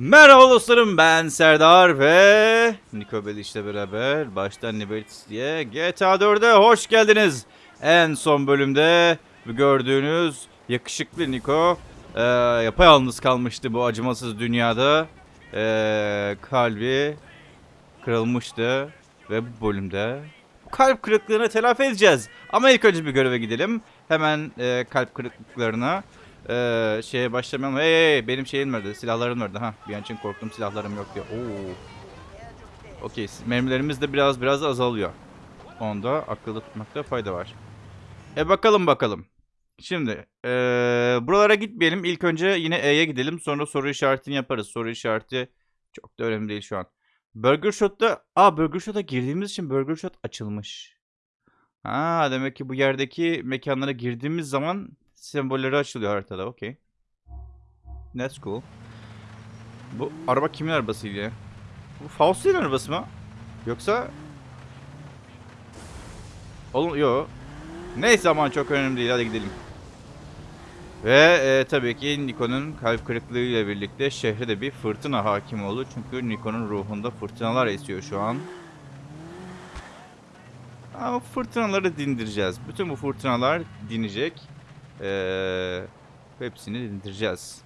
Merhaba dostlarım ben Serdar ve Niko Beliş'le beraber baştan Libertis diye GTA 4'e hoş geldiniz. En son bölümde gördüğünüz yakışıklı Niko e, yapayalnız kalmıştı bu acımasız dünyada. E, kalbi kırılmıştı ve bu bölümde kalp kırıklığını telafi edeceğiz. Ama ilk önce bir göreve gidelim. Hemen e, kalp kırıklıklarına ee, şeye başlamayalım. Hey, hey, benim şeyim nerede? Silahlarım nerede? Ha, bir an için korktum silahlarım yok diye. Oo. Okey, mermilerimiz de biraz biraz azalıyor. Onda akılda tutmakta fayda var. E bakalım bakalım. Şimdi ee, buralara gitmeyelim. İlk önce yine E'ye gidelim. Sonra soru işaretini yaparız. Soru işareti çok da önemli değil şu an. Burger Shot'ta... Aa Burger Shot'a girdiğimiz için Burger Shot açılmış. Ha demek ki bu yerdeki mekanlara girdiğimiz zaman sembolleri açılıyor haritada. Okey. That's cool. Bu araba kimin arabasıydı? Bu Faust'un arabası mı? Yoksa... Oğlum yo. Neyse aman çok önemli değil. Hadi gidelim. Ve e, tabii ki Niko'nun kalp kırıklığı ile birlikte şehre de bir fırtına hakim oldu. Çünkü Niko'nun ruhunda fırtınalar esiyor şu an. Ama fırtınaları dindireceğiz. Bütün bu fırtınalar dinecek. Ee, hepsini dindireceğiz.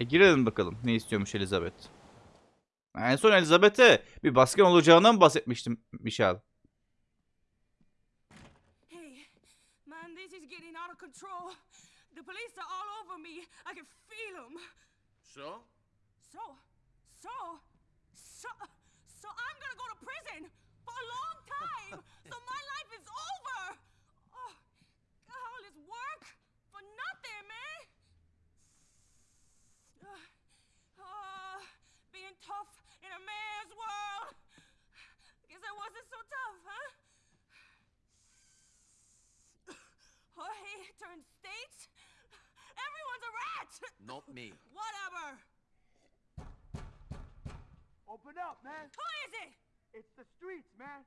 E girelim bakalım. Ne istiyormuş Elizabeth? En son Elizabeth'e bir baskın olacağından bahsetmiştim Michelle. Hey, man, this is getting out of control. The police are all over me. I can feel them. So? So, so, so, so I'm gonna go to prison for a long time. so my life is over. Oh, got all this work for nothing, man. Uh, uh, being tough in a man's world. Guess I wasn't so tough, huh? Jorge turned state. Everyone's a rat. Not me. Whatever. Open up, man. Who is it? It's the streets, man.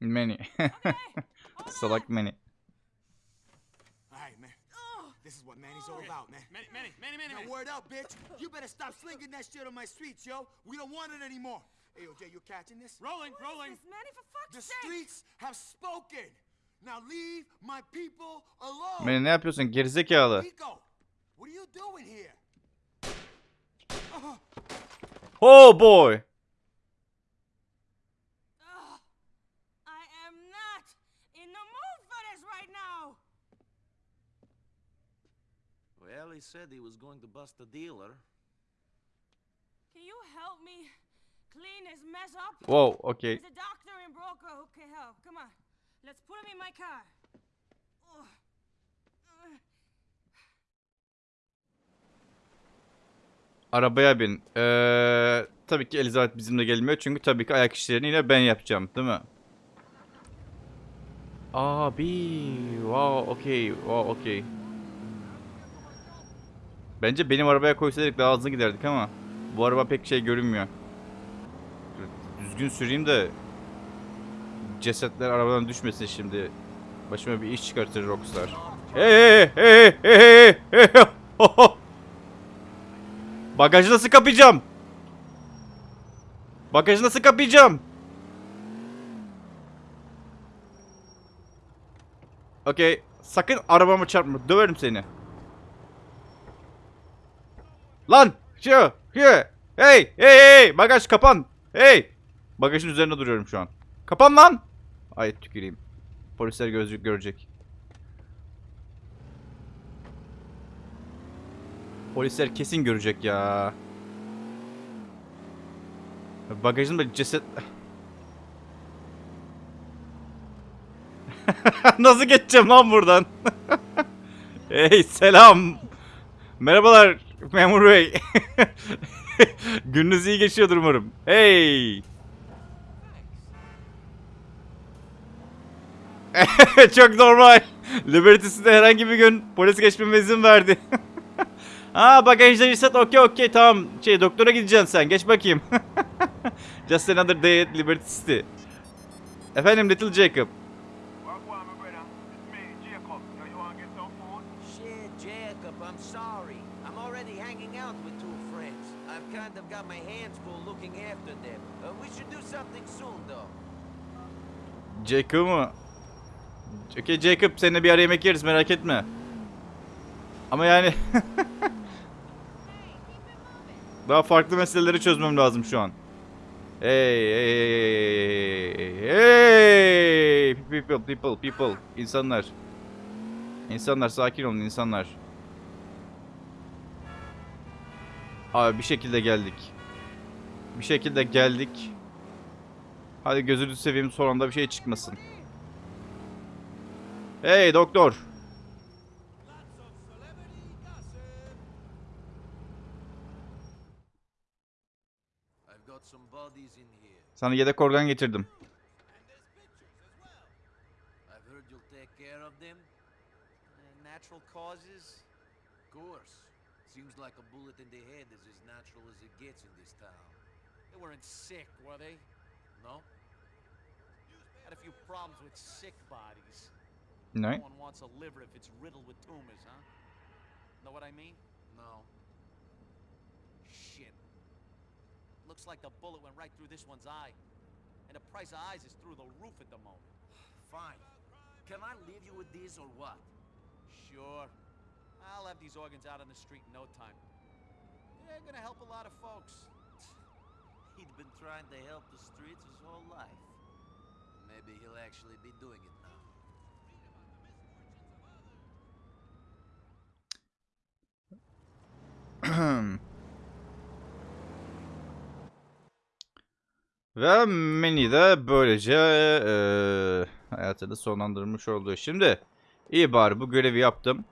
Many. Okay. hold Salak on. many. All right, man. Oh, This is what Manny's all about, man. Manny, Manny, Manny, Manny, Now, word up, bitch. You better stop slinging that shit on my streets, yo. We don't want it anymore. Hey, yo, Jay, you catching this? Rolling, what is rolling. this, Manny, for fuck's The sake? streets have spoken. Now leave my people alone. Many ne yapıyorsun gerizekalı? Rico, what are you doing here? Oh boy. He said he was going to bust a dealer. Can you help me clean this mess up? Wow, okay. There's a doctor and broker who can help. Come on. Let's put him in my car. Arabaya bin. Ee, tabii ki Elizabeth bizimle gelmiyor. Çünkü tabii ki ayak işlerini yine ben yapacağım. Değil mi? Abi. Wow, okey. Wow, okey. Bence benim arabaya koysaydık daha hızlı giderdik ama bu araba pek şey görünmüyor. Düzgün süreyim de cesetler arabadan düşmesin şimdi. Başıma bir iş çıkartır Rockstar. Hey hey hey hey hey hey. Bagajı nasıl kapayacağım? Bagajı nasıl kapayacağım? Okey. Sakın arabama çarpma. Döverim seni. Lan! Şu! Şu! Hey! Hey! Hey! Bagaj kapan! Hey! Bagajın üzerinde duruyorum şu an. Kapan lan! Ay tüküreyim. Polisler gözlük görecek. Polisler kesin görecek ya. Bagajımda ceset... Nasıl geçeceğim lan buradan? hey selam. Merhabalar memur bey. Gününüz iyi geçiyordur umarım. Hey. Çok normal. Liberty'sinde herhangi bir gün polis geçmeme izin verdi. Ha bagajda reset okey okey tamam. Şey doktora gideceksin sen geç bakayım. Just another day at Liberty City. Efendim Little Jacob. Wagwan, my brother. It's me, Jacob. Now you want to get some food? Jacob, I'm sorry. I'm already hanging out with two friends. I've kind of got my hands full looking after them. Uh, we should do something soon, though. Jacob mu? Okey Jacob seninle bir ara yemek yeriz merak etme. Ama yani daha farklı meseleleri çözmem lazım şu an. Hey hey hey hey people people people insanlar. İnsanlar sakin olun insanlar. Abi bir şekilde geldik. Bir şekilde geldik. Hadi gözünü seveyim son anda bir şey çıkmasın. Hey doktor. Sana yedek organ getirdim. Uh. Seems like a bullet in the head is as natural as it gets in this town. They weren't sick, were they? No? Had a few problems with sick bodies. Ne? No one wants a liver if it's riddled with tumors, huh? Know what I mean? No. Shit. Looks like the bullet went right through this one's eye. And the price of eyes is through the roof at the moment. Fine. Can I leave you with these or what? Sure. I'll have these organs out on the street in no time. They're gonna help a lot of folks. He'd been trying to help the streets his whole life. Maybe he'll actually be doing it now. Ve Manny de böylece eee hayatını sonlandırmış oldu. Şimdi iyi bari bu görevi yaptım.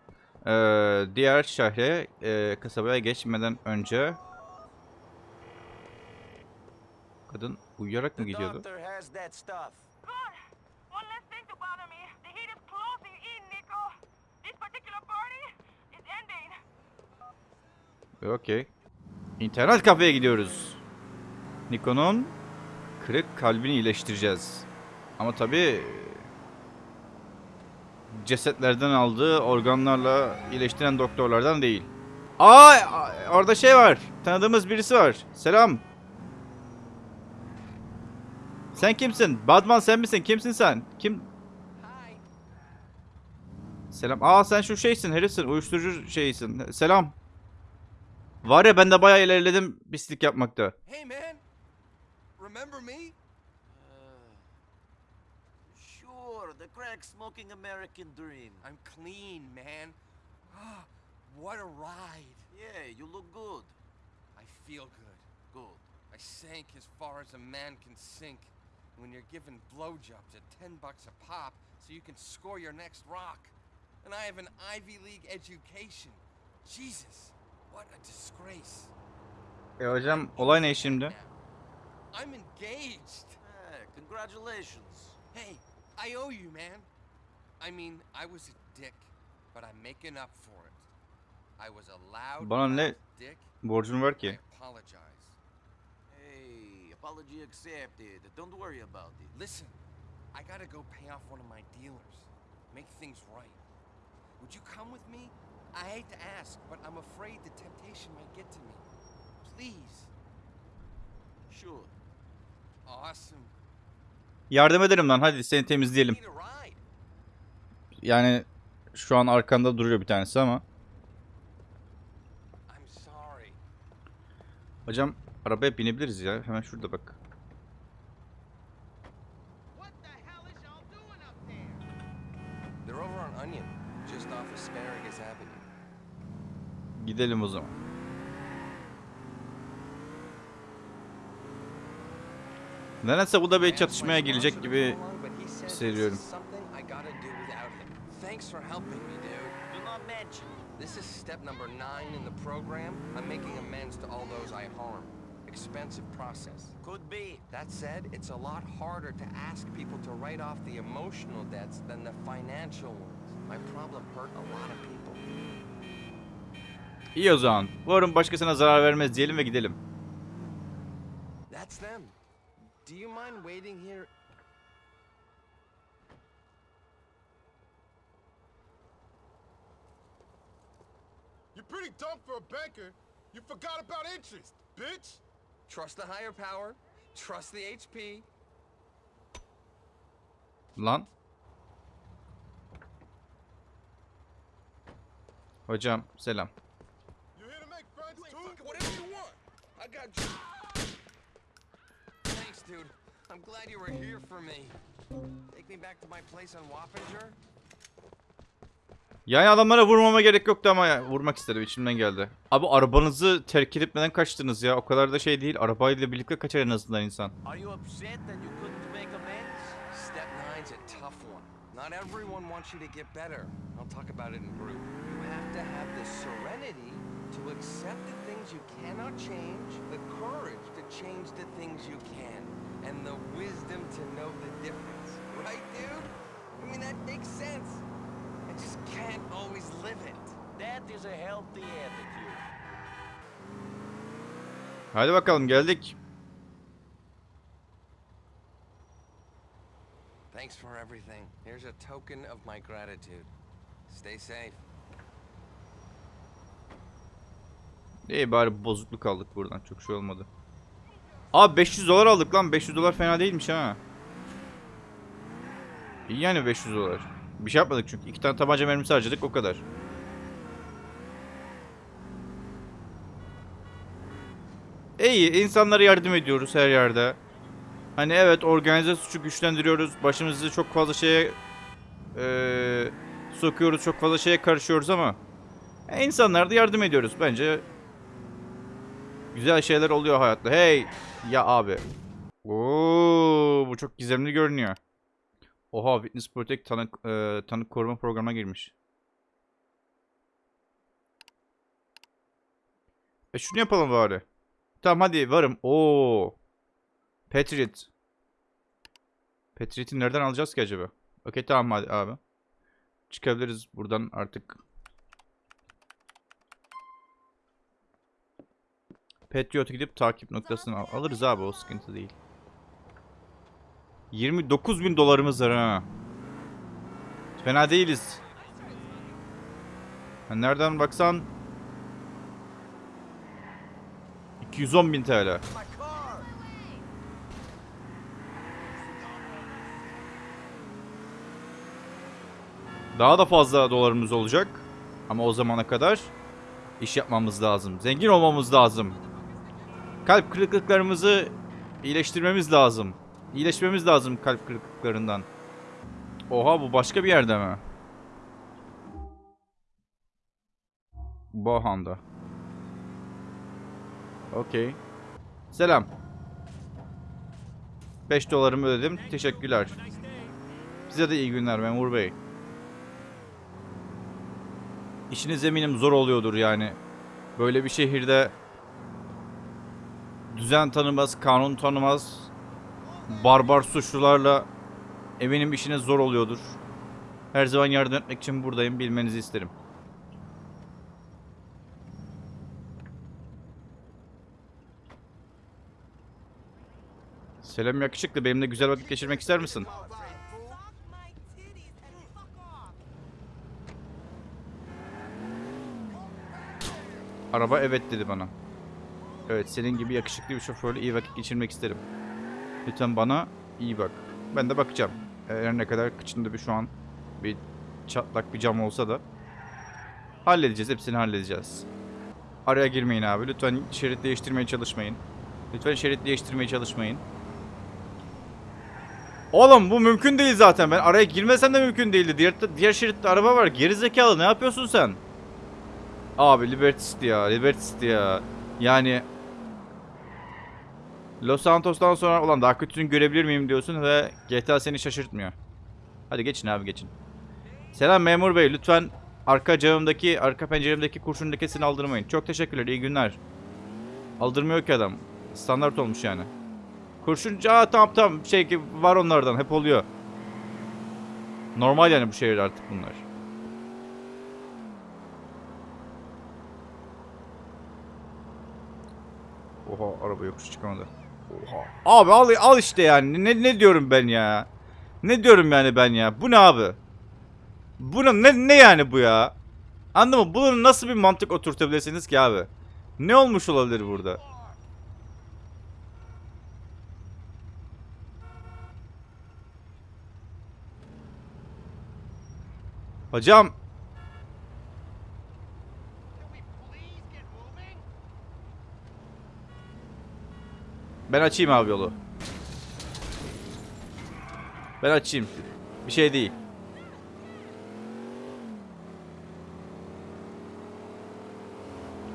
Eee, diğer şehre eee, kasabaya geçmeden önce kadın uyuyarak mı gidiyordu? doctor has that stuff. Good. One less thing to bother me. The heat is closing in, Nico. This particular party is ending. Okey. İnternet kafeye gidiyoruz. Nikon'un kırık kalbini iyileştireceğiz. Ama tabi cesetlerden aldığı organlarla iyileştiren doktorlardan değil. Aa orada şey var. Tanıdığımız birisi var. Selam. Sen kimsin? Badman sen misin? Kimsin sen? Kim? Selam. Aa sen şu şeysin herifsin. Uyuşturucu şeysin. Selam. Var ya ben de bayağı ilerledim pislik yapmakta. Hey, man. Remember me? Uh, sure, the crack smoking American dream. I'm clean, man. Ah, what a ride. Yeah, you look good. I feel good. Good. I sank as far as a man can sink. When you're given blowjobs at 10 bucks a pop so you can score your next rock. And I have an Ivy League education. Jesus, what a disgrace. E hocam olay ne şimdi? I'm engaged. Congratulations. Hey, I owe you, man. I mean, I was a dick, but I'm making up for it. I was a loud Bana ne borcun var ki? apologize. Hey, apology accepted. Don't worry about it. Listen, I gotta go pay off one of my dealers. Make things right. Would you come with me? I hate to ask, but I'm afraid the temptation might get to me. Please. Sure. Awesome. Yardım ederim lan hadi seni temizleyelim. Yani şu an arkanda duruyor bir tanesi ama. Hocam arabaya binebiliriz ya. Hemen şurada bak. Gidelim o zaman. Nedense bu da bir çatışmaya girecek gibi hissediyorum. This is step number nine in the program. I'm making amends to all those I harmed. Expensive process. Could be. That said, it's a lot harder to ask people to write off the emotional debts than the financial ones. My problem hurt a lot of people. İyi o zaman. Umarım başkasına zarar vermez diyelim ve gidelim. That's them. Do you mind waiting here? You're pretty dumb for a banker. You forgot about interest, bitch. Trust the higher power. Trust the HP. Lan. Hocam selam. You here to make friends too? Whatever you want. I got you. Thanks, dude. I'm glad you were here for me. Take me back to my place on Wappinger? Yani adamlara vurmama gerek yoktu ama ya, vurmak istedim içimden geldi. Abi arabanızı terk edip neden kaçtınız ya? O kadar da şey değil. Arabayla birlikte kaçar en azından insan. Not everyone wants you to get better. I'll talk about it in group. You have to have the serenity to accept the things you cannot change, the courage to change the things you can, and the wisdom to know the difference. Right, dude? I mean, that makes sense. I just can't always live it. That is a healthy attitude. Hadi bakalım geldik. Thanks for everything. Here's a token of my gratitude. Stay safe. İyi bari bozukluk aldık buradan. Çok şey olmadı. Abi 500 dolar aldık lan. 500 dolar fena değilmiş ha. İyi yani 500 dolar. Bir şey yapmadık çünkü. iki tane tabanca mermisi harcadık o kadar. İyi insanlara yardım ediyoruz her yerde. Hani evet organize suçu güçlendiriyoruz. Başımızı çok fazla şeye eee, sokuyoruz. Çok fazla şeye karışıyoruz ama e, insanlara da yardım ediyoruz. Bence güzel şeyler oluyor hayatta. Hey ya abi. Oo bu çok gizemli görünüyor. Oha Witness Protect tanık e, tanık koruma programına girmiş. E şunu yapalım bari. Tamam hadi varım. Oo. Patriot. Patriot'i nereden alacağız ki acaba? Okey tamam hadi abi. Çıkabiliriz buradan artık. Patriot'a gidip takip noktasını al- alırız abi o sıkıntı değil. 29 bin dolarımız var ha. Fena değiliz. Ha, nereden baksan 210 bin TL. Daha da fazla dolarımız olacak. Ama o zamana kadar iş yapmamız lazım. Zengin olmamız lazım. Kalp kırıklıklarımızı iyileştirmemiz lazım. İyileşmemiz lazım kalp kırıklıklarından. Oha bu başka bir yerde mi? Bohan'da. Okey. Selam. 5 dolarımı ödedim. Teşekkürler. Size de iyi günler memur bey. İşiniz eminim zor oluyordur yani. Böyle bir şehirde düzen tanımaz, kanun tanımaz, barbar suçlularla eminim işiniz zor oluyordur. Her zaman yardım etmek için buradayım, bilmenizi isterim. Selam yakışıklı, benimle güzel vakit geçirmek ister misin? Araba evet dedi bana. Evet senin gibi yakışıklı bir şoförle iyi vakit geçirmek isterim. Lütfen bana iyi bak. Ben de bakacağım. Her ne kadar kıçında bir şu an bir çatlak bir cam olsa da halledeceğiz. Hepsini halledeceğiz. Araya girmeyin abi. Lütfen şerit değiştirmeye çalışmayın. Lütfen şerit değiştirmeye çalışmayın. Oğlum bu mümkün değil zaten. Ben araya girmesem de mümkün değildi. Diğer, diğer şeritte araba var. Geri zekalı ne yapıyorsun sen? Abi Liberty ya. Liberty ya. Yani Los Santos'tan sonra olan daha kötüsünü görebilir miyim diyorsun ve GTA seni şaşırtmıyor. Hadi geçin abi geçin. Selam memur bey lütfen arka camımdaki arka penceremdeki kurşun lekesini aldırmayın. Çok teşekkürler iyi günler. Aldırmıyor ki adam. Standart olmuş yani. Kurşun aa tamam tamam şey var onlardan hep oluyor. Normal yani bu şehirde artık bunlar. Oha araba yokuş çıkamadı. Oha. Abi al, al işte yani. Ne, ne diyorum ben ya? Ne diyorum yani ben ya? Bu ne abi? Bu ne, ne, ne yani bu ya? Anladın mı? Bunu nasıl bir mantık oturtabilirsiniz ki abi? Ne olmuş olabilir burada? Hocam. Ben açayım abi yolu. Ben açayım. Bir şey değil.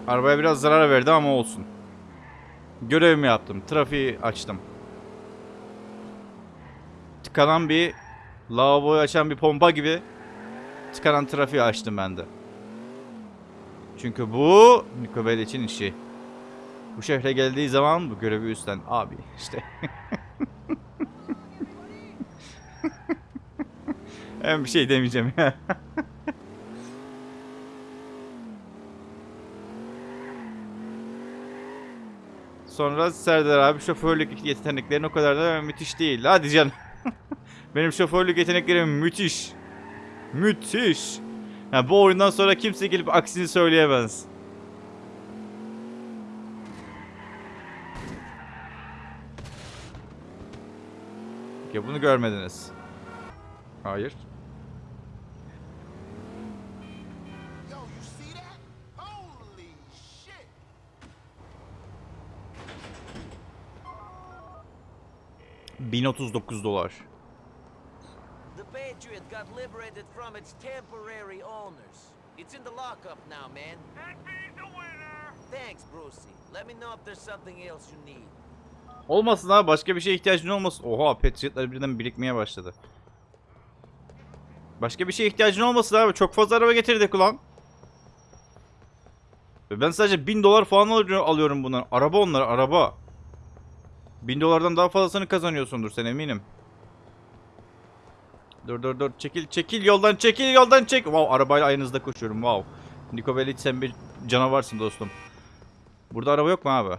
Arabaya biraz zarar verdi ama olsun. Görevimi yaptım. Trafiği açtım. Tıkanan bir lavaboyu açan bir pompa gibi tıkanan trafiği açtım ben de. Çünkü bu Niko için işi. Bu şehre geldiği zaman bu görevi üstlen abi işte. ben bir şey demeyeceğim ya. Sonra Serdar abi şoförlük yeteneklerin o kadar da müthiş değil. Hadi canım. Benim şoförlük yeteneklerim müthiş. Müthiş. Ha, bu oyundan sonra kimse gelip aksini söyleyemez. Bunu görmediniz. Hayır. Yo, you see that? Holy shit! ...1039 dolar. The Patriot got liberated from its temporary owners. It's in the lockup now, man. And being the winner! Thanks, Brucey. Let me know if there's something else you need. Olmasın abi başka bir şeye ihtiyacın olmasın. Oha Patriot'lar birden birikmeye başladı. Başka bir şeye ihtiyacın olmasın abi. Çok fazla araba getirdik ulan. Ve Ben sadece 1000 dolar falan alıyorum bundan. Araba onlar araba. 1000 dolardan daha fazlasını kazanıyorsundur sen eminim. Dur dur dur çekil çekil yoldan çekil yoldan çek. Wow arabayla aynınızda koşuyorum wow. Niko Bellic sen bir canavarsın dostum. Burada araba yok mu abi?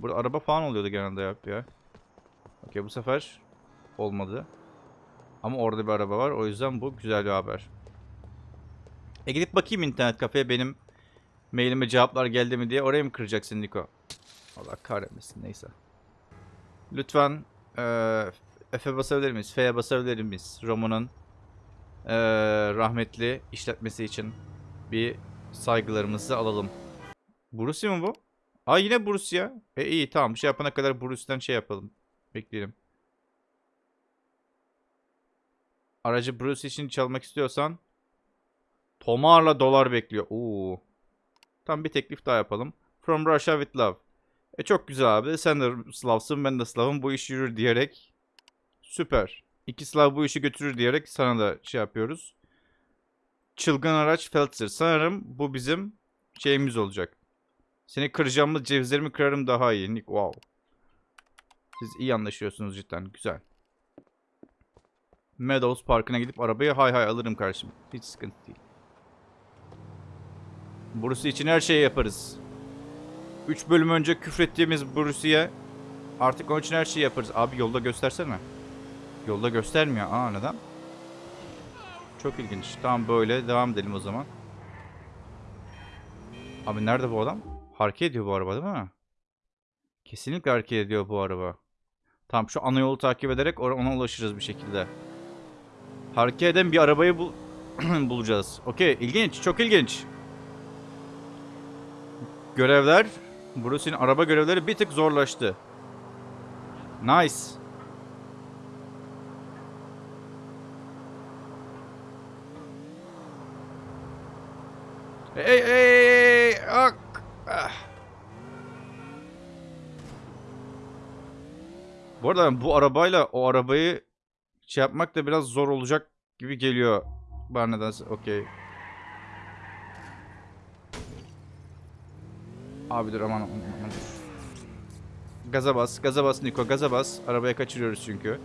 Burada araba falan oluyordu genelde ya. ya. Okey bu sefer olmadı. Ama orada bir araba var. O yüzden bu güzel bir haber. E gidip bakayım internet kafeye benim mailime cevaplar geldi mi diye. Oraya mı kıracaksın Niko? Allah kahretmesin neyse. Lütfen eee F'e basabilir miyiz? F'ye basabilir miyiz? Roman'ın eee, rahmetli işletmesi için bir saygılarımızı alalım. Bruce mi bu? Aa yine Bruce ya. E iyi tamam. Şey yapana kadar Bruce'den şey yapalım. Bekleyelim. Aracı Bruce için çalmak istiyorsan Tomar'la dolar bekliyor. Oo. Tam bir teklif daha yapalım. From Russia with love. E çok güzel abi. Sen de Slav'sın ben de Slav'ım. Bu iş yürür diyerek. Süper. İki Slav bu işi götürür diyerek sana da şey yapıyoruz. Çılgın araç Feltzer. Sanırım bu bizim şeyimiz olacak. Seni kıracağımız cevizlerimi kırarım daha iyi. Nick wow. Siz iyi anlaşıyorsunuz cidden. Güzel. Meadows Parkı'na gidip arabayı hay hay alırım karşıma. Hiç sıkıntı değil. Bruce için her şeyi yaparız. 3 bölüm önce küfrettiğimiz Bruce'ye artık onun için her şeyi yaparız. Abi yolda göstersene. Yolda göstermiyor. Aa neden? Çok ilginç. Tamam böyle devam edelim o zaman. Abi nerede bu adam? Hareket ediyor bu araba değil mi? Kesinlikle hareket ediyor bu araba. Tamam şu ana yolu takip ederek ona ulaşırız bir şekilde. Hareket eden bir arabayı bul bulacağız. Okey ilginç çok ilginç. Görevler. Bruce'in araba görevleri bir tık zorlaştı. Nice. Hey hey hey! Ak! Ah. Bu arada bu arabayla o arabayı şey yapmak da biraz zor olacak gibi geliyor. Bana nedense. Okey. Abi dur aman aman aman. Gaza bas, gaza bas Niko, gaza bas. Arabaya kaçırıyoruz çünkü.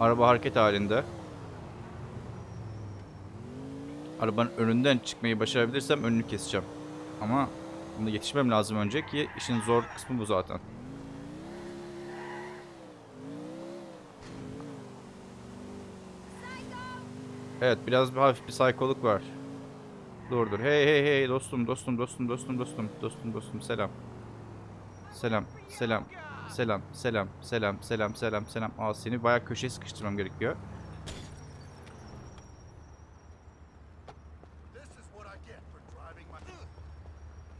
Araba hareket halinde. Arabanın önünden çıkmayı başarabilirsem önünü keseceğim. Ama buna yetişmem lazım önce ki işin zor kısmı bu zaten. Evet biraz bir hafif bir psikoluk var. Dur dur. Hey hey hey dostum dostum dostum dostum dostum dostum dostum selam. Selam selam selam selam selam selam selam selam. Aa seni bayağı köşeye sıkıştırmam gerekiyor.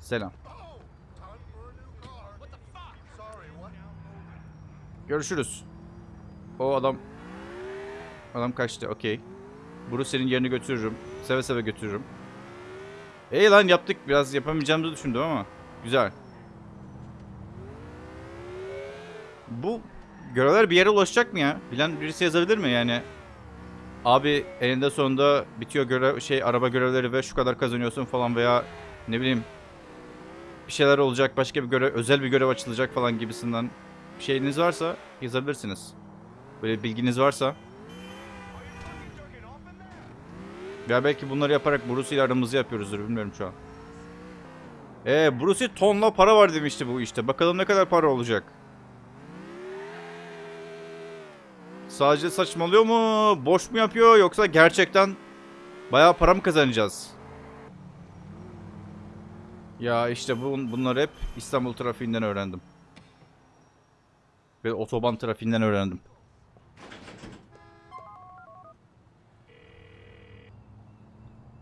Selam. Görüşürüz. O adam adam kaçtı. Okey. Bruce senin yerini götürürüm. Seve seve götürürüm. İyi lan yaptık. Biraz yapamayacağımızı düşündüm ama. Güzel. Bu görevler bir yere ulaşacak mı ya? Bilen birisi yazabilir mi yani? Abi eninde sonunda bitiyor görev şey araba görevleri ve şu kadar kazanıyorsun falan veya ne bileyim bir şeyler olacak başka bir görev özel bir görev açılacak falan gibisinden bir şeyiniz varsa yazabilirsiniz. Böyle bilginiz varsa. Ya belki bunları yaparak Bruce ile aramızı yapıyoruzdur bilmiyorum şu an. Eee Bruce tonla para var demişti bu işte. Bakalım ne kadar para olacak. Sadece saçmalıyor mu? Boş mu yapıyor yoksa gerçekten bayağı para mı kazanacağız? Ya işte bu, bunları hep İstanbul trafiğinden öğrendim. Ve otoban trafiğinden öğrendim. Ne onun parası oğlum? 1005 verdin. Felcher in the lockup, man. Spot the alpha male. Um, sure, Brucey, sure. Just let me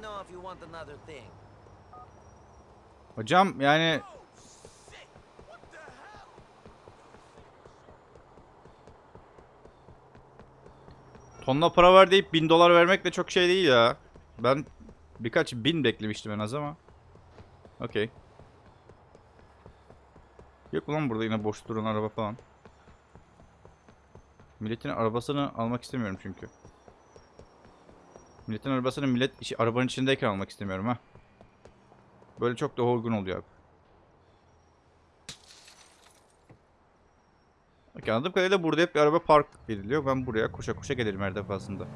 know if you want another thing. Hocam yani tonla para ver deyip 1000 dolar vermek de çok şey değil ya. Ben birkaç bin beklemiştim en az ama. Okey. Yok ulan burada yine boş duran araba falan. Milletin arabasını almak istemiyorum çünkü. Milletin arabasını millet işi, arabanın içindeyken almak istemiyorum ha. Böyle çok daha uygun oluyor abi. Bak anladığım kadarıyla burada hep bir araba park ediliyor. Ben buraya koşa koşa gelirim her defasında.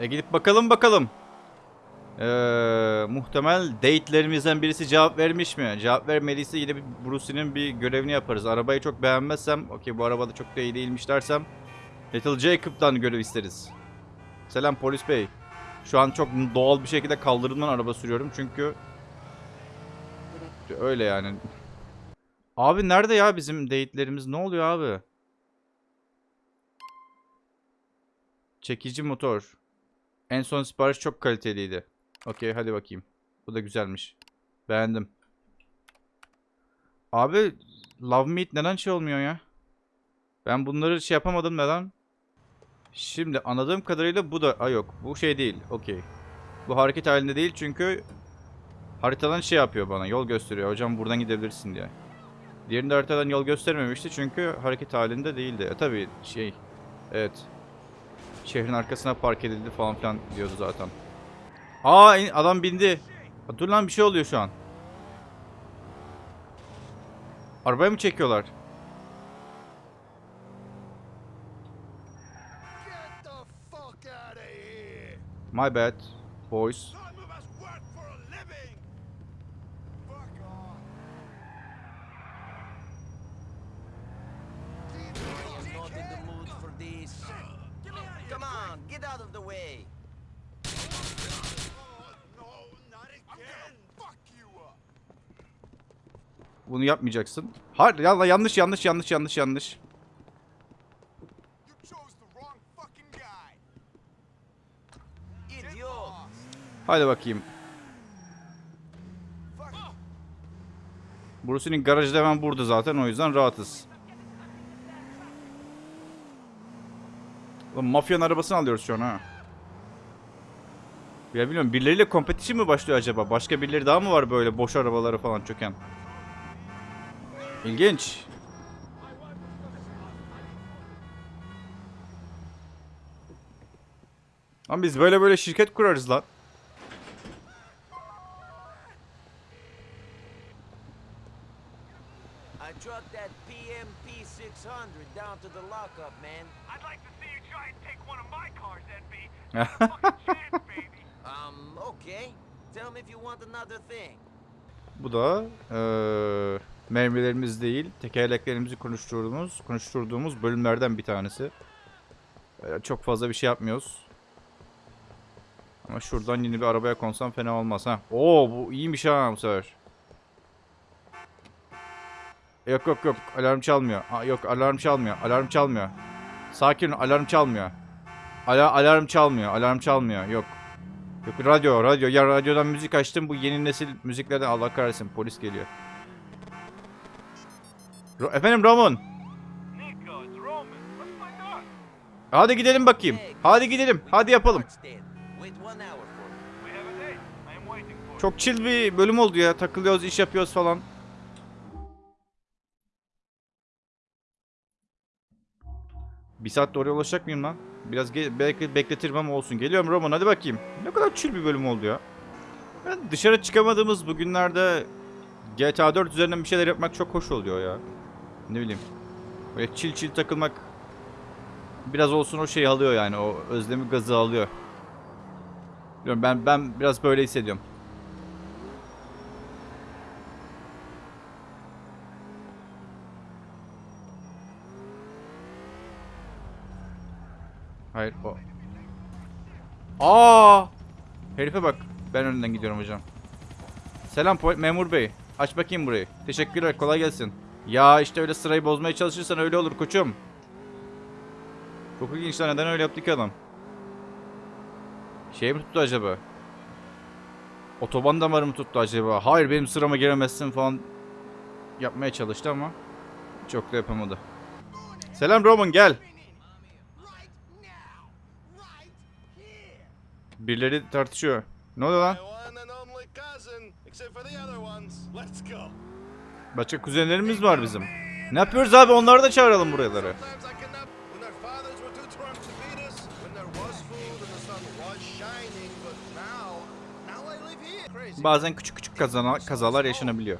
E gidip bakalım bakalım. Ee, muhtemel date'lerimizden birisi cevap vermiş mi? Cevap vermediyse yine bir Bruce'nin bir görevini yaparız. Arabayı çok beğenmezsem, okey bu araba da çok da iyi değilmiş dersem Little Jacob'dan görev isteriz. Selam polis bey. Şu an çok doğal bir şekilde kaldırımdan araba sürüyorum çünkü öyle yani. Abi nerede ya bizim date'lerimiz? Ne oluyor abi? Çekici motor. En son sipariş çok kaliteliydi. Okey hadi bakayım. Bu da güzelmiş. Beğendim. Abi Love Meat neden şey olmuyor ya? Ben bunları şey yapamadım neden? Şimdi anladığım kadarıyla bu da... Aa yok bu şey değil. Okey. Bu hareket halinde değil çünkü haritadan şey yapıyor bana. Yol gösteriyor. Hocam buradan gidebilirsin diye. Diğerinde haritadan yol göstermemişti çünkü hareket halinde değildi. E tabi şey... Evet. Şehrin arkasına park edildi falan filan diyordu zaten. Aa adam bindi. Dur lan bir şey oluyor şu an. Arabaya mı çekiyorlar? My bad. Boys. Some of us work for a living! Fuck off! I'm not in the mood for this. Come on, get out of the way. Oh, no, not again! fuck you up! Bunu yapmayacaksın. Hayır ya, yanlış yanlış yanlış yanlış yanlış. Hadi bakayım. Bruce'nin garajı da hemen burada zaten o yüzden rahatız. Lan mafyanın arabasını alıyoruz şu an ha. Ya bilmiyorum birileriyle competition mi başlıyor acaba? Başka birileri daha mı var böyle boş arabaları falan çöken? İlginç. Lan biz böyle böyle şirket kurarız lan. I trucked that PMP 600 down to the lockup, man. I'd like to see you try and take one of my cars, NB. Fucking chance, baby. Um, okay. Tell me if you want another thing. Bu da eee mermilerimiz değil, tekerleklerimizi konuşturduğumuz, konuşturduğumuz bölümlerden bir tanesi. Eee, çok fazla bir şey yapmıyoruz. Ama şuradan yeni bir arabaya konsam fena olmaz ha. Oo bu iyiymiş ha bu sefer. Yok yok yok alarm çalmıyor. Ha, yok alarm çalmıyor. Alarm çalmıyor. Sakin alarm çalmıyor. Ala alarm çalmıyor. Alarm çalmıyor. Yok. Yok radyo radyo. Ya radyodan müzik açtım. Bu yeni nesil müziklerden Allah kahretsin polis geliyor. Ro- Efendim Roman. Hadi gidelim bakayım. Hadi gidelim. Hadi yapalım. Çok chill bir bölüm oldu ya. Takılıyoruz, iş yapıyoruz falan. Bir saat oraya ulaşacak mıyım lan? Biraz belki bekletirim ama olsun. Geliyorum Roman hadi bakayım. Ne kadar chill bir bölüm oldu ya. Yani dışarı çıkamadığımız bu günlerde GTA 4 üzerinden bir şeyler yapmak çok hoş oluyor ya. Ne bileyim. Böyle chill chill takılmak biraz olsun o şeyi alıyor yani. O özlemi gazı alıyor. Bilmiyorum ben ben biraz böyle hissediyorum. Hayır o. Aa! Herife bak. Ben önünden gidiyorum hocam. Selam memur bey. Aç bakayım burayı. Teşekkürler. Kolay gelsin. Ya işte öyle sırayı bozmaya çalışırsan öyle olur koçum. Çok ilginç. Neden öyle yaptı ki adam? Şey mi tuttu acaba? Otoban damarı mı tuttu acaba? Hayır benim sırama giremezsin falan yapmaya çalıştı ama çok da yapamadı. Selam Roman gel. Birileri tartışıyor. Ne oluyor lan? Başka kuzenlerimiz var bizim. Ne yapıyoruz abi? Onları da çağıralım buralara. Bazen küçük küçük kazana, kazalar yaşanabiliyor.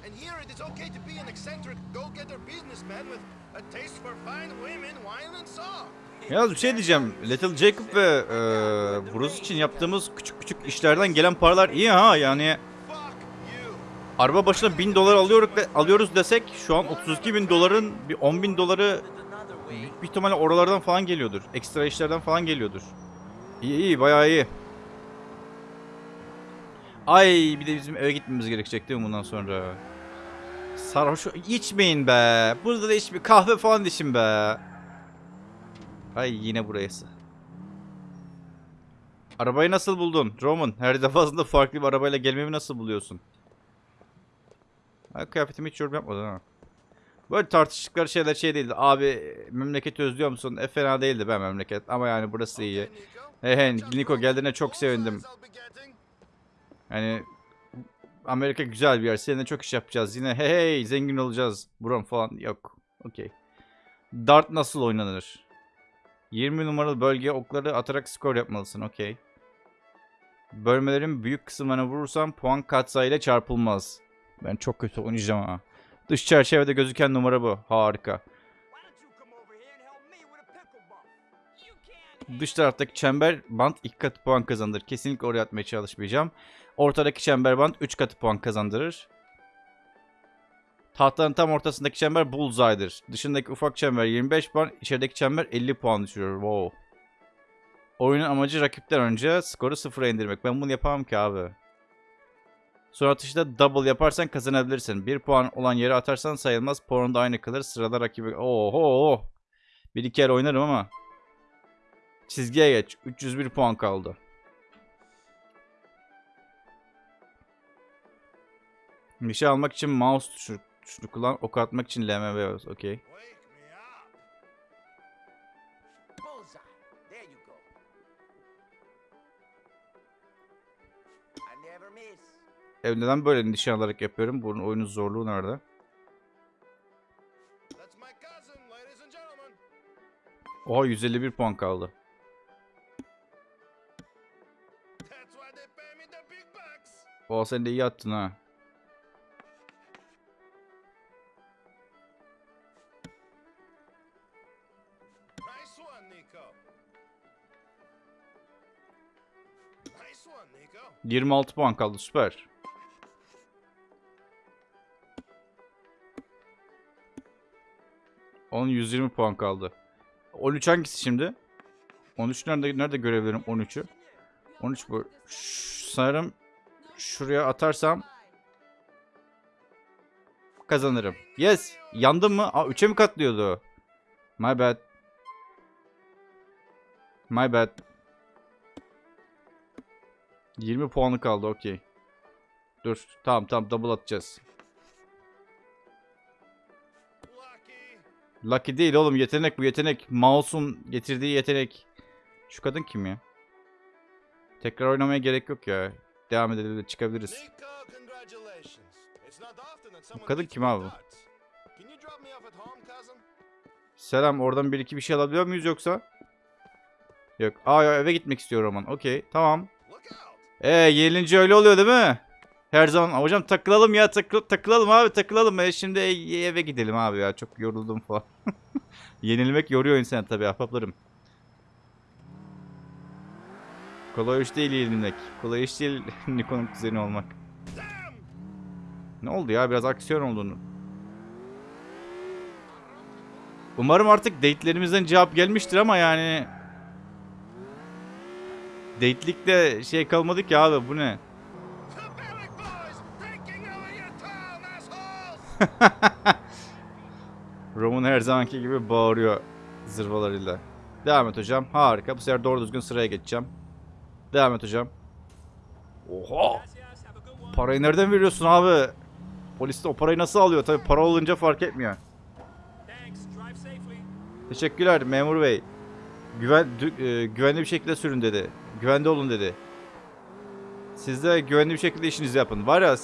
Yalnız bir şey diyeceğim. Little Jacob ve e, Bruce için yaptığımız küçük küçük işlerden gelen paralar iyi ha yani. Araba başına 1000 dolar alıyoruz, de- alıyoruz desek şu an 32 bin doların bir 10 bin doları büyük bir ihtimalle oralardan falan geliyordur. Ekstra işlerden falan geliyordur. İyi iyi bayağı iyi. Ay bir de bizim eve gitmemiz gerekecek değil mi bundan sonra? Sarhoş içmeyin be. Burada da içmeyin. Kahve falan için be. Ay yine burası. Arabayı nasıl buldun? Roman her defasında farklı bir arabayla gelmemi nasıl buluyorsun? Kıyafetimi hiç yorum yapmadın ha. Böyle tartıştıkları şeyler şey değildi. Abi memleketi özlüyor musun? E fena değildi be memleket. Ama yani burası iyi. Nico. He he Niko geldiğine çok sevindim. Yani Amerika güzel bir yer. Seninle çok iş yapacağız. Yine hey hey zengin olacağız. Buram falan yok. Okey. Dart nasıl oynanır? 20 numaralı bölgeye okları atarak skor yapmalısın. Okey. Bölmelerin büyük kısımlarına vurursam puan katsayıyla çarpılmaz. Ben çok kötü oynayacağım ha. Dış çerçevede gözüken numara bu. Harika. Dış taraftaki çember band 2 katı puan kazandırır. Kesinlikle oraya atmaya çalışmayacağım. Ortadaki çember band 3 katı puan kazandırır. Tahtanın tam ortasındaki çember bullseye'dir. Dışındaki ufak çember 25 puan, içerideki çember 50 puan düşürür. Wow. Oyunun amacı rakipten önce skoru sıfıra indirmek. Ben bunu yapamam ki abi. Son atışta double yaparsan kazanabilirsin. 1 puan olan yere atarsan sayılmaz. Puanın da aynı kalır. Sırada rakibi... Oho! Bir iki kere oynarım ama. Çizgiye geç. 301 puan kaldı. Bir şey almak için mouse tuşu, tuşunu kullan. Ok atmak için LMV bas. Okey. Ev neden böyle nişan alarak yapıyorum? Bunun oyunun zorluğu nerede? Oha 151 puan kaldı. Oha sen de iyi attın ha. Nice one, Nico. Nice one, Nico. 26 puan kaldı süper. Onun 120 puan kaldı. 13 hangisi şimdi? 13 nerede nerede görebilirim 13'ü? 13 bu. Ş- sanırım şuraya atarsam kazanırım. Yes. Yandım mı? Aa 3'e mi katlıyordu? My bad. My bad. 20 puanı kaldı okey. Dur. Tamam tamam double atacağız. Lucky. Değil oğlum yetenek bu yetenek. Mouse'un getirdiği yetenek. Şu kadın kim ya? Tekrar oynamaya gerek yok ya. Devam edelim çıkabiliriz. Often that someone kadın kim abi? Selam oradan bir iki bir şey alabiliyor muyuz yoksa? Yok. Aa eve gitmek istiyor Roman. Okey tamam. Look out. Ee yenilince öyle oluyor değil mi? Her zaman hocam takılalım ya takıl takılalım abi takılalım. E, şimdi e- eve gidelim abi ya çok yoruldum falan. Yenilmek yoruyor insanı tabii ahbaplarım. Kolay iş değil yenilmek. Kolay iş değil Nikon'un kuzeni olmak. Ne oldu ya biraz aksiyon olduğunu. Umarım artık date'lerimizden cevap gelmiştir ama yani... Date'likte şey kalmadı ki abi bu ne? Roman her zamanki gibi bağırıyor zırvalarıyla. Devam et hocam. Harika. Bu sefer doğru düzgün sıraya geçeceğim. Devam et hocam. Oha! Parayı nereden veriyorsun abi? Polis de o parayı nasıl alıyor? Tabii para olunca fark etmiyor. Teşekkürler memur bey. Güven, e, güvenli bir şekilde sürün dedi. Güvende olun dedi. Siz de güvenli bir şekilde işinizi yapın. Var ya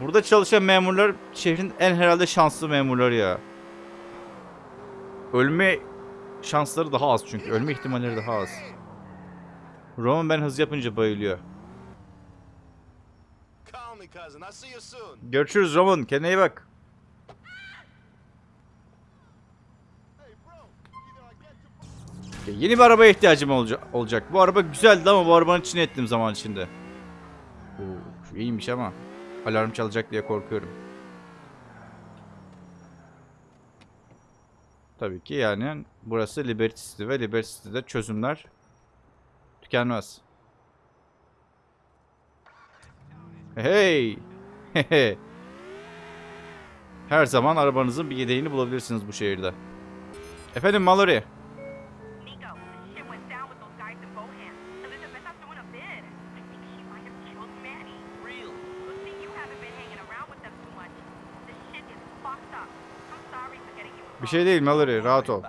burada çalışan memurlar şehrin en herhalde şanslı memurları ya. Ölme şansları daha az çünkü. Ölme ihtimalleri daha az. Roman ben hız yapınca bayılıyor. Görüşürüz Roman. Kendine iyi bak. Yeni bir arabaya ihtiyacım olacak. olacak. Bu araba güzeldi ama bu arabanın içine ettim zaman içinde. Oo, iyiymiş ama. Alarm çalacak diye korkuyorum. Tabii ki yani burası Liberty City ve Liberty City'de çözümler tükenmez. Hey! Her zaman arabanızın bir yedeğini bulabilirsiniz bu şehirde. Efendim Mallory. Bir şey değil Mallory, rahat ol.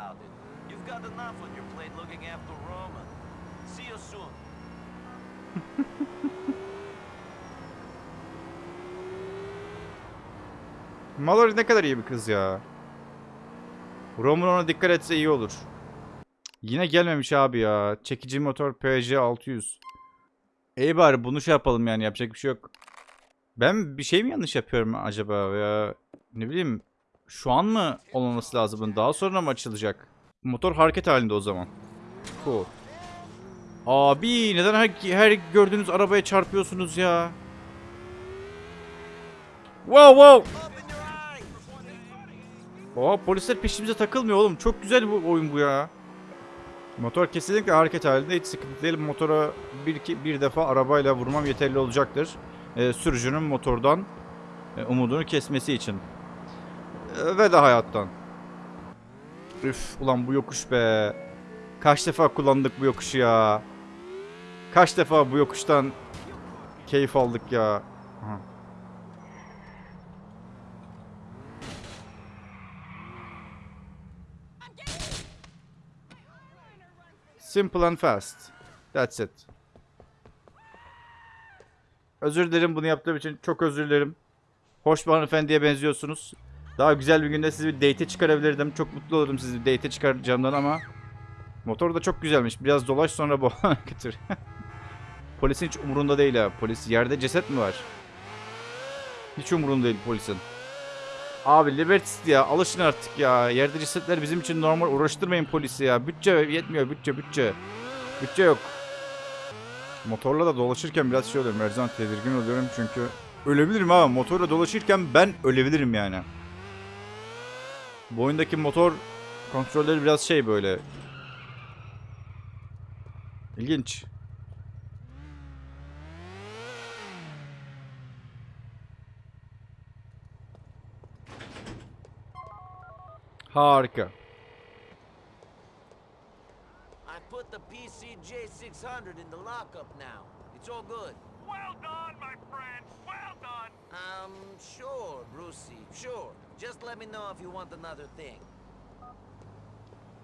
Mallory ne kadar iyi bir kız ya. Roman ona dikkat etse iyi olur. Yine gelmemiş abi ya. Çekici motor PJ 600. İyi bari bunu şey yapalım yani yapacak bir şey yok. Ben bir şey mi yanlış yapıyorum acaba ya? Ne bileyim. Şu an mı olmaması lazım? Daha sonra mı açılacak? Motor hareket halinde o zaman. Cool. Abi neden her, her gördüğünüz arabaya çarpıyorsunuz ya? Wow wow. Oha polisler peşimize takılmıyor oğlum. Çok güzel bu oyun bu ya. Motor kesinlikle hareket halinde. Hiç sıkıntı değil. Motora bir, iki, bir defa arabayla vurmam yeterli olacaktır. Ee, sürücünün motordan e, umudunu kesmesi için. Ee, ve de hayattan. Üf ulan bu yokuş be. Kaç defa kullandık bu yokuşu ya. Kaç defa bu yokuştan keyif aldık ya. Simple and fast. That's it. Özür dilerim bunu yaptığım için. Çok özür dilerim. Hoş bir hanımefendiye benziyorsunuz. Daha güzel bir günde sizi bir date'e çıkarabilirdim. Çok mutlu olurum sizi bir date'e çıkaracağımdan ama motor da çok güzelmiş. Biraz dolaş sonra bu götür. polisin hiç umurunda değil ha. Polis yerde ceset mi var? Hiç umurunda değil polisin. Abi Liberty City ya alışın artık ya. Yerde cesetler bizim için normal uğraştırmayın polisi ya. Bütçe yetmiyor bütçe bütçe. Bütçe yok. Motorla da dolaşırken biraz şey oluyorum. Her zaman tedirgin oluyorum çünkü ölebilirim ama motorla dolaşırken ben ölebilirim yani. Bu oyundaki motor kontrolleri biraz şey böyle. İlginç. Harika. I put the PCJ 600 in the lockup now. It's all good. Well done, my friend. Well done. Um, sure, Brucey, sure. Just let me know if you want another thing.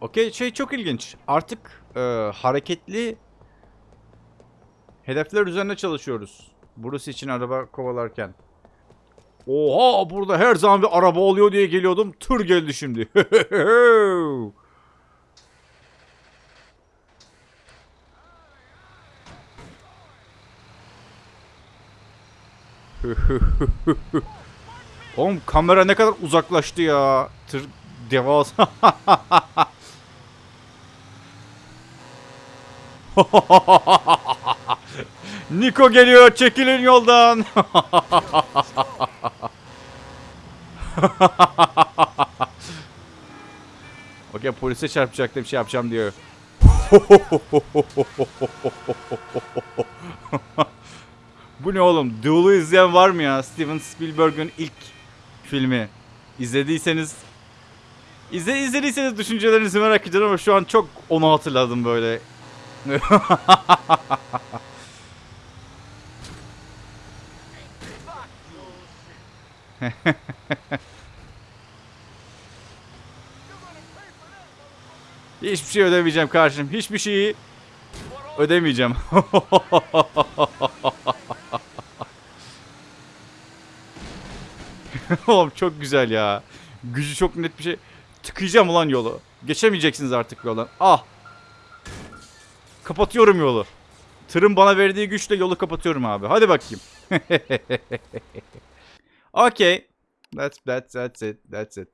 Okey şey çok ilginç. Artık e, hareketli hedefler üzerine çalışıyoruz. Burası için araba kovalarken. Oha burada her zaman bir araba oluyor diye geliyordum. Tır geldi şimdi. Oğlum kamera ne kadar uzaklaştı ya. Tır devasa. Niko geliyor çekilin yoldan. Okey polise çarpacaktım bir şey yapacağım diyor. Bu ne oğlum? Duel'u izleyen var mı ya? Steven Spielberg'ün ilk filmi. İzlediyseniz İzle, izlediyseniz düşüncelerinizi merak ediyorum ama şu an çok onu hatırladım böyle. Hiçbir şey ödemeyeceğim karşım. Hiçbir şeyi ödemeyeceğim. Oğlum çok güzel ya. Gücü çok net bir şey. Tıkayacağım ulan yolu. Geçemeyeceksiniz artık yoldan. Ah. Kapatıyorum yolu. Tırın bana verdiği güçle yolu kapatıyorum abi. Hadi bakayım. okay. That's, that's, that's it. That's it.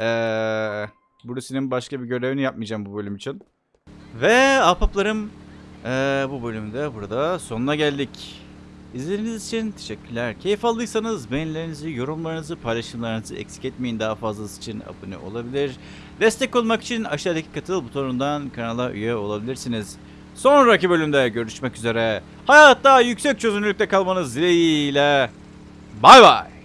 Ee, Bruce'nin başka bir görevini yapmayacağım bu bölüm için. Ve ahbaplarım ee, bu bölümde burada sonuna geldik. İzlediğiniz için teşekkürler. Keyif aldıysanız beğenilerinizi, yorumlarınızı, paylaşımlarınızı eksik etmeyin. Daha fazlası için abone olabilir. Destek olmak için aşağıdaki katıl butonundan kanala üye olabilirsiniz. Sonraki bölümde görüşmek üzere. Hayatta yüksek çözünürlükte kalmanız dileğiyle. Bay bay.